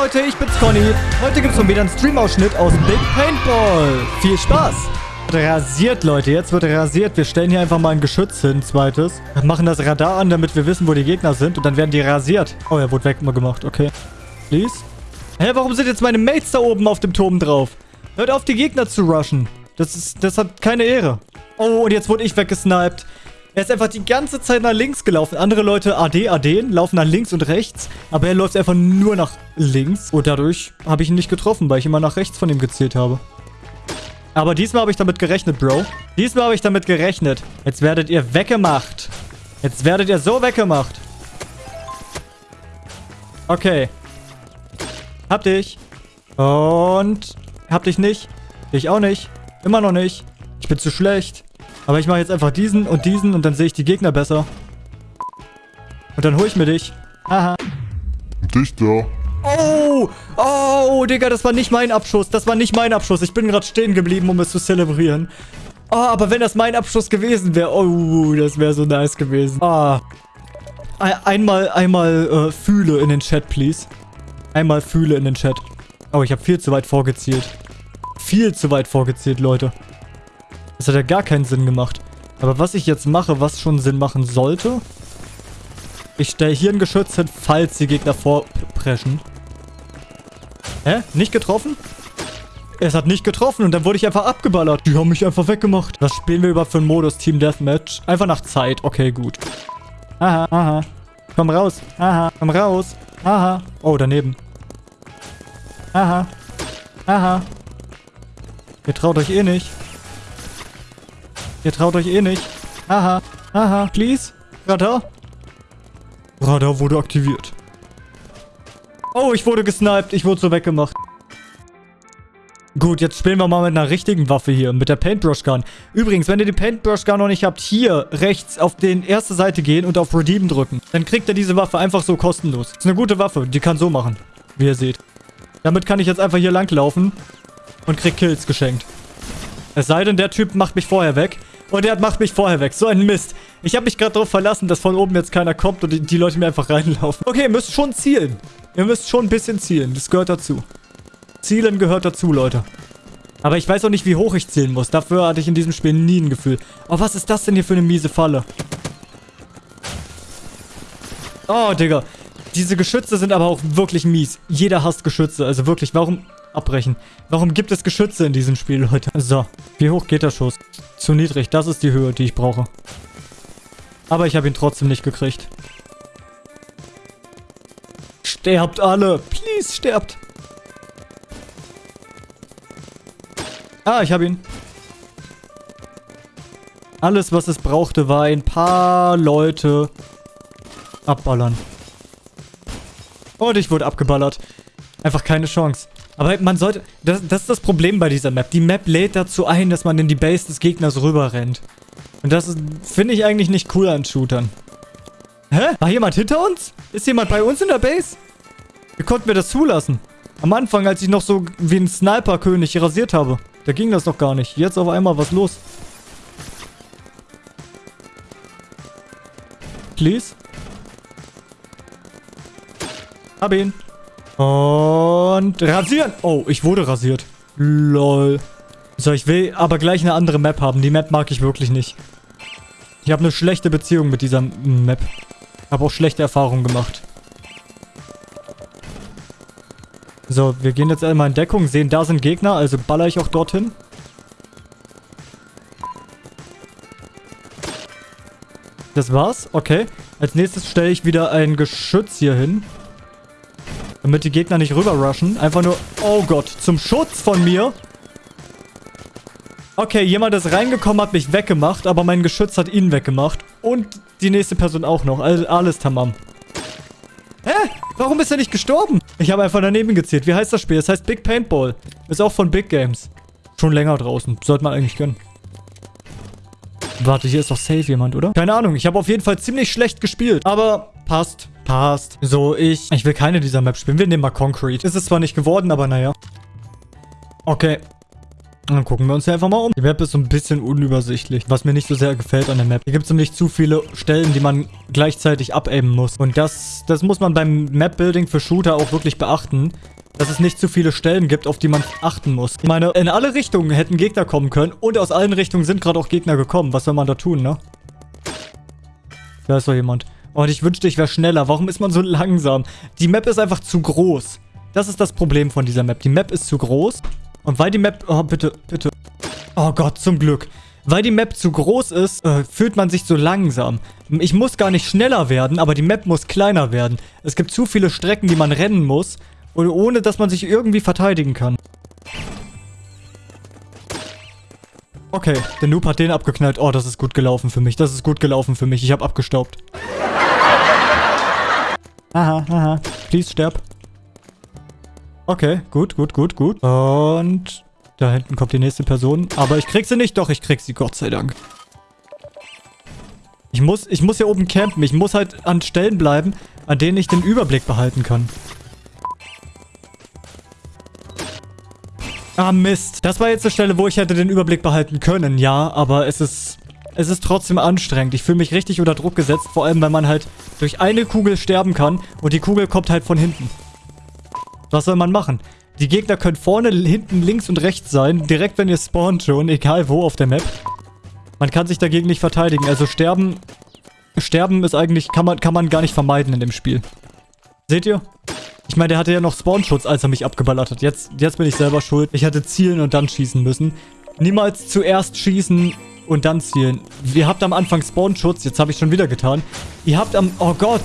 Leute, ich bin's Conny. Heute gibt's mal wieder einen Stream-Ausschnitt aus Big Paintball. Viel Spaß. Rasiert, Leute. Jetzt wird rasiert. Wir stellen hier einfach mal ein Geschütz hin, zweites. Machen das Radar an, damit wir wissen, wo die Gegner sind. Und dann werden die rasiert. Oh, er wurde weg mal gemacht. Okay. Please. Hä, warum sind jetzt meine Mates da oben auf dem Turm drauf? Hört auf, die Gegner zu rushen. Das ist, das hat keine Ehre. Oh, und jetzt wurde ich weggesniped. Er ist einfach die ganze Zeit nach links gelaufen. Andere Leute AD, AD, laufen nach links und rechts. Aber er läuft einfach nur nach links. Und dadurch habe ich ihn nicht getroffen, weil ich immer nach rechts von ihm gezielt habe. Aber diesmal habe ich damit gerechnet, Bro. Diesmal habe ich damit gerechnet. Jetzt werdet ihr weggemacht. Jetzt werdet ihr so weggemacht. Okay. Hab dich. Und... Hab dich nicht. Dich auch nicht. Immer noch nicht. Ich bin zu schlecht. Aber ich mache jetzt einfach diesen und diesen und dann sehe ich die Gegner besser. Und dann hole ich mir dich. Aha. Dich da. Oh, oh, Digga, das war nicht mein Abschuss. Das war nicht mein Abschuss. Ich bin gerade stehen geblieben, um es zu zelebrieren. Oh, aber wenn das mein Abschuss gewesen wäre, oh, das wäre so nice gewesen. Ah. Einmal, einmal äh, fühle in den Chat, please. Einmal fühle in den Chat. Oh, ich habe viel zu weit vorgezielt. Viel zu weit vorgezielt, Leute. Das hat ja gar keinen Sinn gemacht. Aber was ich jetzt mache, was schon Sinn machen sollte... Ich stelle hier ein Geschütz hin, falls die Gegner vorpreschen. Hä? Nicht getroffen? Es hat nicht getroffen und dann wurde ich einfach abgeballert. Die haben mich einfach weggemacht. Was spielen wir überhaupt für einen Modus Team Deathmatch? Einfach nach Zeit. Okay, gut. Aha, aha. Komm raus. Aha, komm raus. Aha. Oh, daneben. Aha. Aha. Ihr traut euch eh nicht. Ihr traut euch eh nicht. Aha. Aha. Please. Radar. Radar wurde aktiviert. Oh, ich wurde gesniped. Ich wurde so weggemacht. Gut, jetzt spielen wir mal mit einer richtigen Waffe hier. Mit der Paintbrush Gun. Übrigens, wenn ihr die Paintbrush Gun noch nicht habt, hier rechts auf die erste Seite gehen und auf Redeem drücken. Dann kriegt ihr diese Waffe einfach so kostenlos. ist eine gute Waffe. Die kann so machen. Wie ihr seht. Damit kann ich jetzt einfach hier langlaufen und krieg Kills geschenkt. Es sei denn, der Typ macht mich vorher weg. Und er macht mich vorher weg. So ein Mist. Ich habe mich gerade darauf verlassen, dass von oben jetzt keiner kommt und die, die Leute mir einfach reinlaufen. Okay, ihr müsst schon zielen. Ihr müsst schon ein bisschen zielen. Das gehört dazu. Zielen gehört dazu, Leute. Aber ich weiß auch nicht, wie hoch ich zielen muss. Dafür hatte ich in diesem Spiel nie ein Gefühl. Oh, was ist das denn hier für eine miese Falle? Oh, Digga. Diese Geschütze sind aber auch wirklich mies. Jeder hasst Geschütze. Also wirklich, warum abbrechen? Warum gibt es Geschütze in diesem Spiel, Leute? So, wie hoch geht der Schuss? Zu niedrig. Das ist die Höhe, die ich brauche. Aber ich habe ihn trotzdem nicht gekriegt. Sterbt alle. Please, sterbt. Ah, ich habe ihn. Alles, was es brauchte, war ein paar Leute abballern. Und ich wurde abgeballert. Einfach keine Chance. Aber man sollte... Das, das ist das Problem bei dieser Map. Die Map lädt dazu ein, dass man in die Base des Gegners rüber rennt. Und das finde ich eigentlich nicht cool an Shootern. Hä? War jemand hinter uns? Ist jemand bei uns in der Base? Wie konnten wir das zulassen? Am Anfang, als ich noch so wie ein Sniper-König rasiert habe. Da ging das doch gar nicht. Jetzt auf einmal, was los? Please? Hab ihn. Und rasieren. Oh, ich wurde rasiert. Lol. So, ich will aber gleich eine andere Map haben. Die Map mag ich wirklich nicht. Ich habe eine schlechte Beziehung mit dieser Map. Habe auch schlechte Erfahrungen gemacht. So, wir gehen jetzt einmal in Deckung, sehen, da sind Gegner, also baller ich auch dorthin. Das war's? Okay. Als nächstes stelle ich wieder ein Geschütz hier hin. Damit die Gegner nicht rüber rushen. Einfach nur... Oh Gott, zum Schutz von mir. Okay, jemand ist reingekommen, hat mich weggemacht, aber mein Geschütz hat ihn weggemacht. Und die nächste Person auch noch. Also alles tamam. Hä? Warum ist er nicht gestorben? Ich habe einfach daneben gezählt. Wie heißt das Spiel? Das heißt Big Paintball. Ist auch von Big Games. Schon länger draußen. Sollte man eigentlich gönnen. Warte, hier ist doch safe jemand, oder? Keine Ahnung. Ich habe auf jeden Fall ziemlich schlecht gespielt. Aber passt. Passt. So, ich... Ich will keine dieser Maps spielen. Wir nehmen mal Concrete. Ist es zwar nicht geworden, aber naja. Okay. Dann gucken wir uns hier einfach mal um. Die Map ist so ein bisschen unübersichtlich, was mir nicht so sehr gefällt an der Map. Hier gibt es nämlich zu viele Stellen, die man gleichzeitig abaimen muss. Und das, das muss man beim Map-Building für Shooter auch wirklich beachten dass es nicht zu viele Stellen gibt, auf die man achten muss. Ich meine, in alle Richtungen hätten Gegner kommen können und aus allen Richtungen sind gerade auch Gegner gekommen. Was soll man da tun, ne? Da ist doch jemand. Und ich wünschte, ich wäre schneller. Warum ist man so langsam? Die Map ist einfach zu groß. Das ist das Problem von dieser Map. Die Map ist zu groß. Und weil die Map... Oh, bitte, bitte. Oh Gott, zum Glück. Weil die Map zu groß ist, äh, fühlt man sich so langsam. Ich muss gar nicht schneller werden, aber die Map muss kleiner werden. Es gibt zu viele Strecken, die man rennen muss. Ohne, dass man sich irgendwie verteidigen kann. Okay, der Noob hat den abgeknallt. Oh, das ist gut gelaufen für mich. Das ist gut gelaufen für mich. Ich habe abgestaubt. Aha, aha. Please, sterb. Okay, gut, gut, gut, gut. Und da hinten kommt die nächste Person. Aber ich krieg sie nicht. Doch, ich krieg sie, Gott sei Dank. Ich muss, ich muss hier oben campen. Ich muss halt an Stellen bleiben, an denen ich den Überblick behalten kann. Ah, Mist. Das war jetzt eine Stelle, wo ich hätte den Überblick behalten können, ja. Aber es ist... Es ist trotzdem anstrengend. Ich fühle mich richtig unter Druck gesetzt. Vor allem, wenn man halt durch eine Kugel sterben kann. Und die Kugel kommt halt von hinten. Was soll man machen? Die Gegner können vorne, hinten, links und rechts sein. Direkt, wenn ihr spawnt schon. Egal wo auf der Map. Man kann sich dagegen nicht verteidigen. Also sterben... Sterben ist eigentlich... Kann man, kann man gar nicht vermeiden in dem Spiel. Seht ihr? Ich meine, der hatte ja noch Spawnschutz, als er mich abgeballert hat. Jetzt, jetzt bin ich selber schuld. Ich hätte zielen und dann schießen müssen. Niemals zuerst schießen und dann zielen. Ihr habt am Anfang Spawnschutz. Jetzt habe ich schon wieder getan. Ihr habt am... Oh Gott.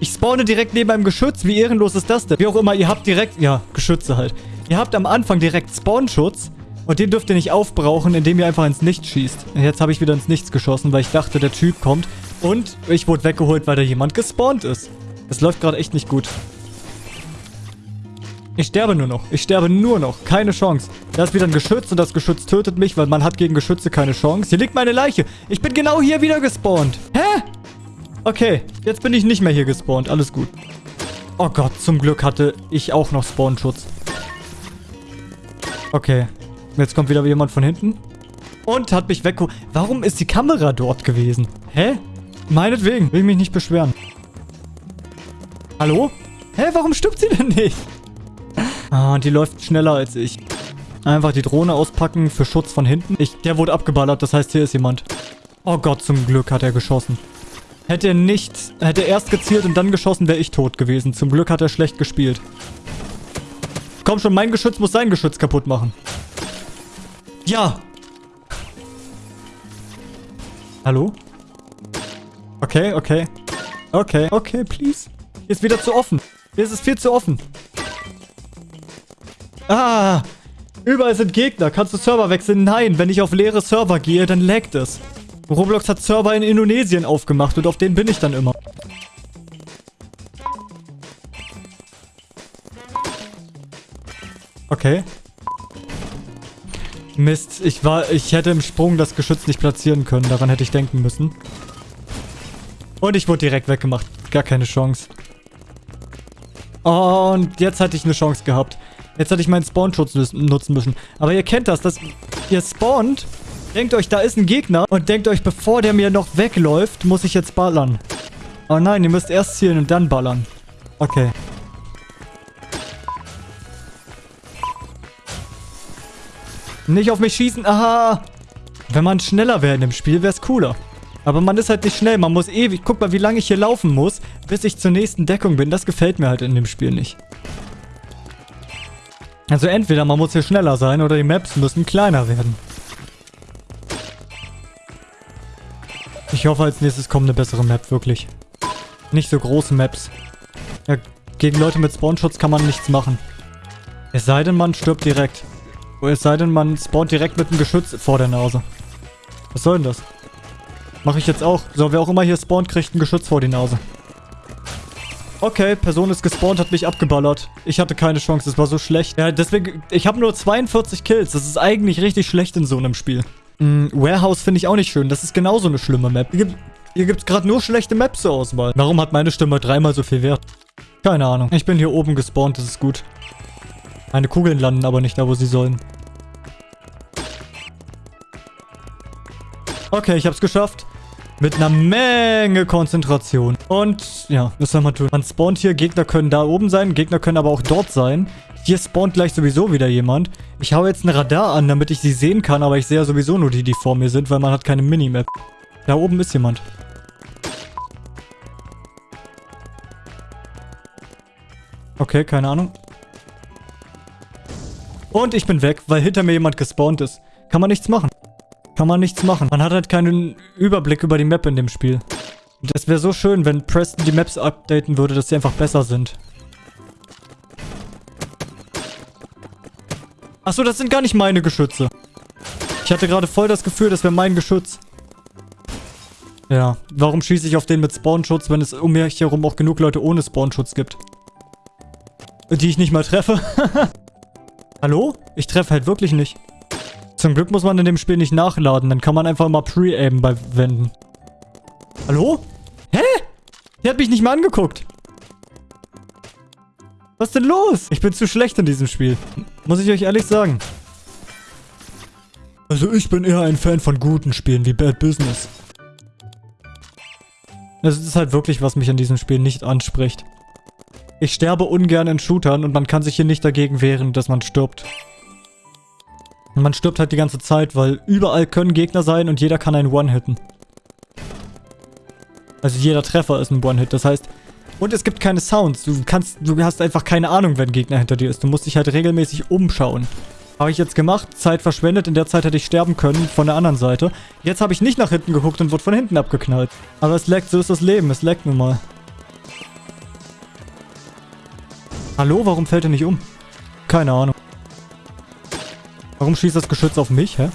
Ich spawne direkt neben einem Geschütz. Wie ehrenlos ist das denn? Wie auch immer, ihr habt direkt... Ja, Geschütze halt. Ihr habt am Anfang direkt Spawnschutz. Und den dürft ihr nicht aufbrauchen, indem ihr einfach ins Nichts schießt. Jetzt habe ich wieder ins Nichts geschossen, weil ich dachte, der Typ kommt. Und ich wurde weggeholt, weil da jemand gespawnt ist. Das läuft gerade echt nicht gut. Ich sterbe nur noch. Ich sterbe nur noch. Keine Chance. Da ist wieder ein Geschütz und das Geschütz tötet mich, weil man hat gegen Geschütze keine Chance. Hier liegt meine Leiche. Ich bin genau hier wieder gespawnt. Hä? Okay, jetzt bin ich nicht mehr hier gespawnt. Alles gut. Oh Gott, zum Glück hatte ich auch noch Spawnschutz. Okay. Jetzt kommt wieder jemand von hinten. Und hat mich weg... Warum ist die Kamera dort gewesen? Hä? Meinetwegen. Will ich mich nicht beschweren. Hallo? Hä, warum stirbt sie denn nicht? Ah, die läuft schneller als ich. Einfach die Drohne auspacken für Schutz von hinten. Ich, der wurde abgeballert, das heißt, hier ist jemand. Oh Gott, zum Glück hat er geschossen. Hätte er nicht, hätte er erst gezielt und dann geschossen, wäre ich tot gewesen. Zum Glück hat er schlecht gespielt. Komm schon, mein Geschütz muss sein Geschütz kaputt machen. Ja. Hallo? Okay, okay. Okay, okay, please. Hier ist wieder zu offen. Hier ist es viel zu offen. Ah, überall sind Gegner. Kannst du Server wechseln? Nein, wenn ich auf leere Server gehe, dann laggt es. Roblox hat Server in Indonesien aufgemacht und auf denen bin ich dann immer. Okay. Mist, ich war, ich hätte im Sprung das Geschütz nicht platzieren können. Daran hätte ich denken müssen. Und ich wurde direkt weggemacht. Gar keine Chance. Und jetzt hatte ich eine Chance gehabt. Jetzt hatte ich meinen Spawnschutz nutzen müssen. Aber ihr kennt das, dass ihr spawnt, denkt euch, da ist ein Gegner und denkt euch, bevor der mir noch wegläuft, muss ich jetzt ballern. Oh nein, ihr müsst erst zielen und dann ballern. Okay. Nicht auf mich schießen. Aha. Wenn man schneller wäre in dem Spiel, wäre es cooler. Aber man ist halt nicht schnell. Man muss ewig... Guck mal, wie lange ich hier laufen muss, bis ich zur nächsten Deckung bin. Das gefällt mir halt in dem Spiel nicht. Also entweder man muss hier schneller sein oder die Maps müssen kleiner werden. Ich hoffe, als nächstes kommt eine bessere Map, wirklich. Nicht so große Maps. Ja, gegen Leute mit Spawnschutz kann man nichts machen. Es sei denn, man stirbt direkt. Es sei denn, man spawnt direkt mit einem Geschütz vor der Nase. Was soll denn das? Mache ich jetzt auch. So, wer auch immer hier spawnt, kriegt ein Geschütz vor die Nase. Okay, Person ist gespawnt, hat mich abgeballert. Ich hatte keine Chance, es war so schlecht. Ja, deswegen, ich habe nur 42 Kills. Das ist eigentlich richtig schlecht in so einem Spiel. Mm, Warehouse finde ich auch nicht schön. Das ist genauso eine schlimme Map. Hier gibt es gerade nur schlechte Maps zur Auswahl. Warum hat meine Stimme dreimal so viel Wert? Keine Ahnung. Ich bin hier oben gespawnt, das ist gut. Meine Kugeln landen aber nicht da, wo sie sollen. Okay, ich habe es geschafft. Mit einer Menge Konzentration. Und, ja, was soll man tun? Man spawnt hier, Gegner können da oben sein, Gegner können aber auch dort sein. Hier spawnt gleich sowieso wieder jemand. Ich hau jetzt ein Radar an, damit ich sie sehen kann, aber ich sehe ja sowieso nur die, die vor mir sind, weil man hat keine Minimap. Da oben ist jemand. Okay, keine Ahnung. Und ich bin weg, weil hinter mir jemand gespawnt ist. Kann man nichts machen. Kann man nichts machen. Man hat halt keinen Überblick über die Map in dem Spiel. Das wäre so schön, wenn Preston die Maps updaten würde, dass sie einfach besser sind. Achso, das sind gar nicht meine Geschütze. Ich hatte gerade voll das Gefühl, das wäre mein Geschütz. Ja, warum schieße ich auf den mit Spawnschutz, wenn es um mich herum auch genug Leute ohne Spawnschutz gibt? Die ich nicht mal treffe. Hallo? Ich treffe halt wirklich nicht. Zum Glück muss man in dem Spiel nicht nachladen. Dann kann man einfach mal Pre-Aimen bei Wänden. Hallo? Hä? Der hat mich nicht mal angeguckt. Was denn los? Ich bin zu schlecht in diesem Spiel. Muss ich euch ehrlich sagen. Also ich bin eher ein Fan von guten Spielen wie Bad Business. Das ist halt wirklich, was mich an diesem Spiel nicht anspricht. Ich sterbe ungern in Shootern und man kann sich hier nicht dagegen wehren, dass man stirbt. Man stirbt halt die ganze Zeit, weil überall können Gegner sein und jeder kann einen One-Hitten. Also jeder Treffer ist ein One-Hit, das heißt... Und es gibt keine Sounds. Du kannst, du hast einfach keine Ahnung, wenn ein Gegner hinter dir ist. Du musst dich halt regelmäßig umschauen. Habe ich jetzt gemacht, Zeit verschwendet. In der Zeit hätte ich sterben können von der anderen Seite. Jetzt habe ich nicht nach hinten geguckt und wurde von hinten abgeknallt. Aber es leckt, so ist das Leben. Es leckt nun mal. Hallo, warum fällt er nicht um? Keine Ahnung. Warum schießt das Geschütz auf mich, hä?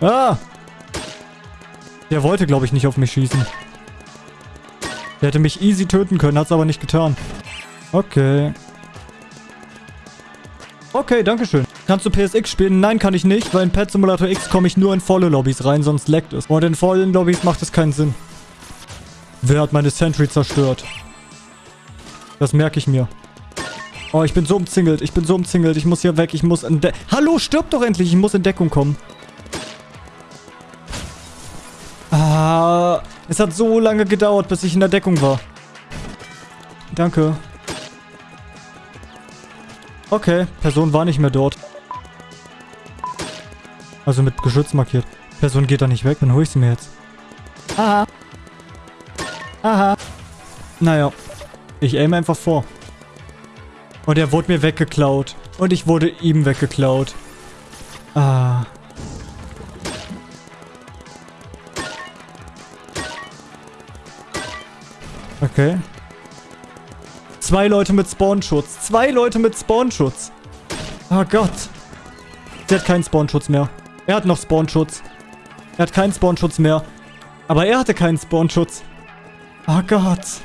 Ah! Der wollte, glaube ich, nicht auf mich schießen. Der hätte mich easy töten können, hat es aber nicht getan. Okay. Okay, danke schön. Kannst du PSX spielen? Nein, kann ich nicht, weil in Pet Simulator X komme ich nur in volle Lobbys rein, sonst leckt es. Und in vollen Lobbys macht es keinen Sinn. Wer hat meine Sentry zerstört? Das merke ich mir. Oh, ich bin so umzingelt. Ich bin so umzingelt. Ich muss hier weg. Ich muss Hallo, stirb doch endlich. Ich muss in Deckung kommen. Ah, es hat so lange gedauert, bis ich in der Deckung war. Danke. Okay, Person war nicht mehr dort. Also mit Geschütz markiert. Person geht da nicht weg, dann hole ich sie mir jetzt. Aha. Aha. Naja. Ich aim einfach vor. Und er wurde mir weggeklaut. Und ich wurde ihm weggeklaut. Ah. Okay. Zwei Leute mit Spawnschutz. Zwei Leute mit Spawnschutz. Oh Gott. Der hat keinen Spawnschutz mehr. Er hat noch Spawnschutz. Er hat keinen Spawnschutz mehr. Aber er hatte keinen Spawnschutz. Oh Gott.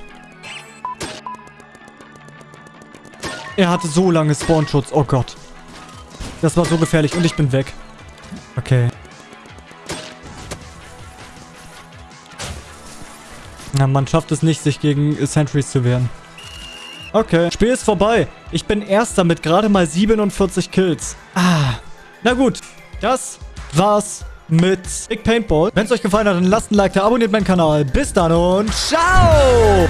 Er hatte so lange Spawnschutz. Oh Gott. Das war so gefährlich und ich bin weg. Okay. Na, man schafft es nicht, sich gegen Sentries zu wehren. Okay. Spiel ist vorbei. Ich bin Erster mit gerade mal 47 Kills. Ah. Na gut. Das war's mit Big Paintball. Wenn es euch gefallen hat, dann lasst ein Like da, abonniert meinen Kanal. Bis dann und ciao!